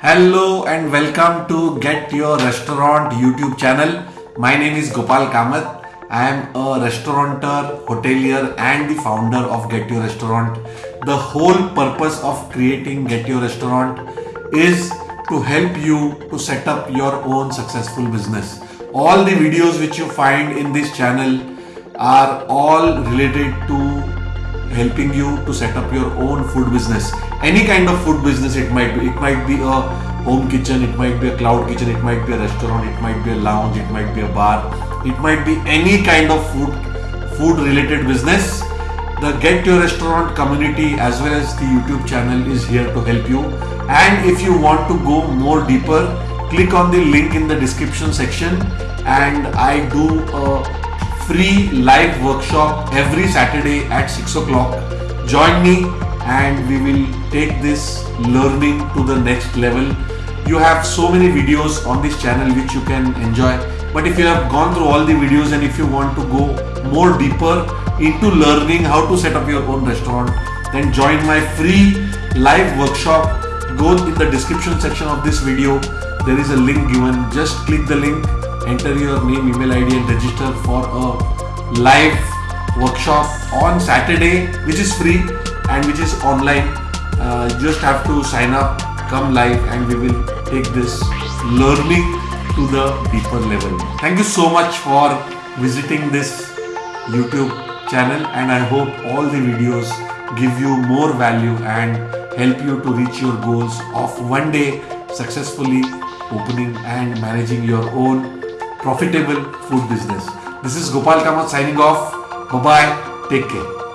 Hello and welcome to Get Your Restaurant YouTube channel. My name is Gopal Kamath. I am a restaurateur, hotelier and the founder of Get Your Restaurant. The whole purpose of creating Get Your Restaurant is to help you to set up your own successful business. All the videos which you find in this channel are all related to helping you to set up your own food business. Any kind of food business it might be it might be a home kitchen it might be a cloud kitchen it might be a restaurant it might be a lounge it might be a bar. It might be any kind of food food related business. The get your restaurant community as well as the youtube channel is here to help you. And if you want to go more deeper click on the link in the description section. And i do a free live workshop every Saturday at 6 o'clock. Join me and we will take this learning to the next level. You have so many videos on this channel which you can enjoy. But if you have gone through all the videos and if you want to go more deeper into learning how to set up your own restaurant, then join my free live workshop. Go in the description section of this video. There is a link given. Just click the link enter your name, email ID and register for a live workshop on Saturday which is free and which is online. Uh, just have to sign up, come live and we will take this learning to the deeper level. Thank you so much for visiting this YouTube channel and I hope all the videos give you more value and help you to reach your goals of one day successfully opening and managing your own profitable food business. This is Gopal Kamath signing off. Bye bye. Take care.